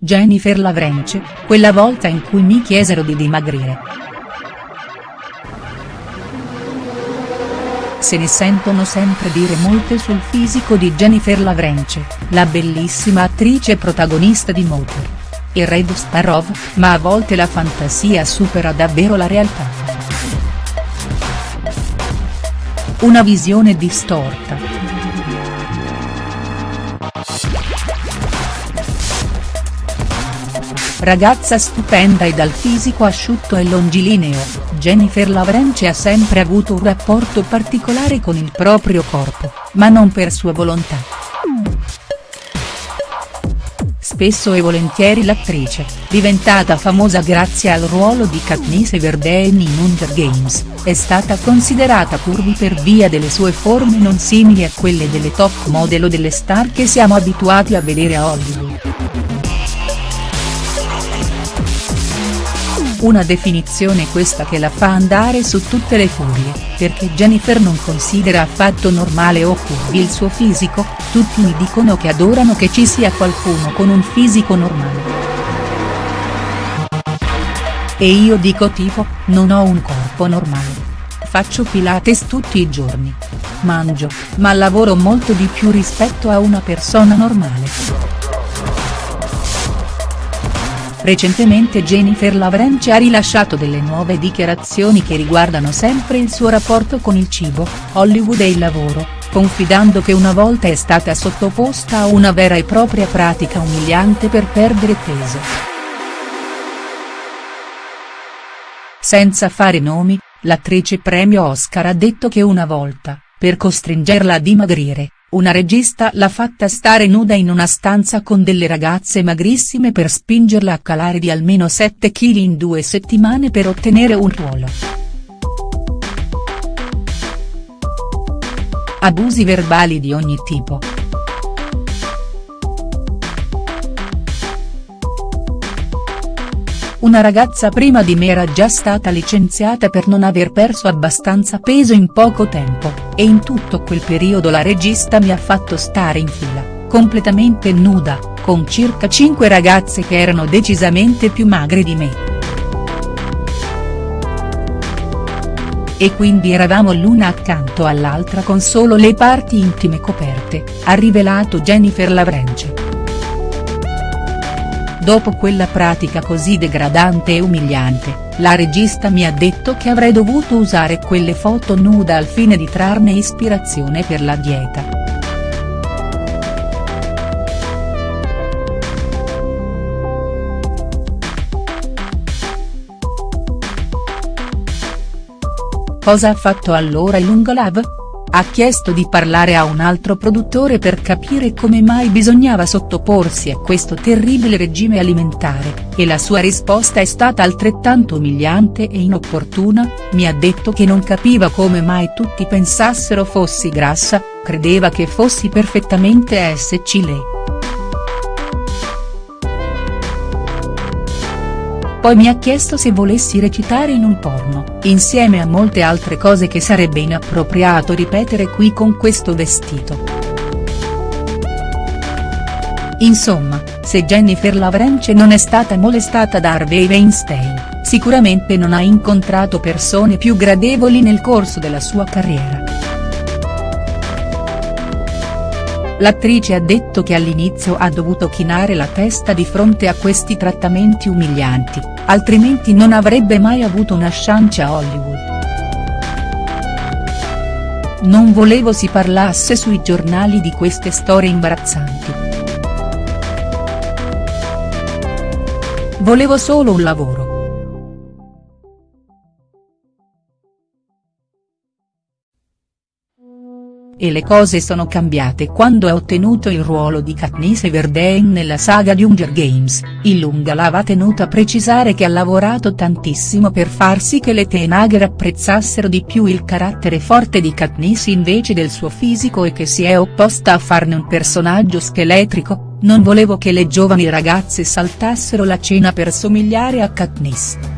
Jennifer Lavrence, quella volta in cui mi chiesero di dimagrire. Se ne sentono sempre dire molte sul fisico di Jennifer Lavrence, la bellissima attrice protagonista di Motor. E Red Sparrow, ma a volte la fantasia supera davvero la realtà. Una visione distorta. Ragazza stupenda e dal fisico asciutto e longilineo, Jennifer Lavrence ha sempre avuto un rapporto particolare con il proprio corpo, ma non per sua volontà. Spesso e volentieri l'attrice, diventata famosa grazie al ruolo di Katniss Everdeen in Hunger Games, è stata considerata curvi per via delle sue forme non simili a quelle delle top model o delle star che siamo abituati a vedere a Hollywood. Una definizione questa che la fa andare su tutte le furie, perché Jennifer non considera affatto normale o curvi il suo fisico, tutti mi dicono che adorano che ci sia qualcuno con un fisico normale. E io dico tipo, non ho un corpo normale. Faccio pilates tutti i giorni. Mangio, ma lavoro molto di più rispetto a una persona normale. Recentemente Jennifer Lavrence ha rilasciato delle nuove dichiarazioni che riguardano sempre il suo rapporto con il cibo, Hollywood e il lavoro, confidando che una volta è stata sottoposta a una vera e propria pratica umiliante per perdere peso. Senza fare nomi, l'attrice premio Oscar ha detto che una volta, per costringerla a dimagrire, una regista l'ha fatta stare nuda in una stanza con delle ragazze magrissime per spingerla a calare di almeno 7 kg in due settimane per ottenere un ruolo. Abusi verbali di ogni tipo. Una ragazza prima di me era già stata licenziata per non aver perso abbastanza peso in poco tempo, e in tutto quel periodo la regista mi ha fatto stare in fila, completamente nuda, con circa 5 ragazze che erano decisamente più magre di me. E quindi eravamo l'una accanto all'altra con solo le parti intime coperte, ha rivelato Jennifer Lavrence. Dopo quella pratica così degradante e umiliante, la regista mi ha detto che avrei dovuto usare quelle foto nuda al fine di trarne ispirazione per la dieta. Cosa ha fatto allora il Lungolav? Ha chiesto di parlare a un altro produttore per capire come mai bisognava sottoporsi a questo terribile regime alimentare, e la sua risposta è stata altrettanto umiliante e inopportuna, mi ha detto che non capiva come mai tutti pensassero fossi grassa, credeva che fossi perfettamente SC lei. Poi mi ha chiesto se volessi recitare in un porno, insieme a molte altre cose che sarebbe inappropriato ripetere qui con questo vestito. Insomma, se Jennifer Lavrence non è stata molestata da Harvey Weinstein, sicuramente non ha incontrato persone più gradevoli nel corso della sua carriera. L'attrice ha detto che all'inizio ha dovuto chinare la testa di fronte a questi trattamenti umilianti, altrimenti non avrebbe mai avuto una chance a Hollywood. Non volevo si parlasse sui giornali di queste storie imbarazzanti. Volevo solo un lavoro. E le cose sono cambiate quando ha ottenuto il ruolo di Katniss Everdeen nella saga di Hunger Games, il Lungalava ha tenuto a precisare che ha lavorato tantissimo per far sì che le teenaghe apprezzassero di più il carattere forte di Katniss invece del suo fisico e che si è opposta a farne un personaggio scheletrico, non volevo che le giovani ragazze saltassero la cena per somigliare a Katniss.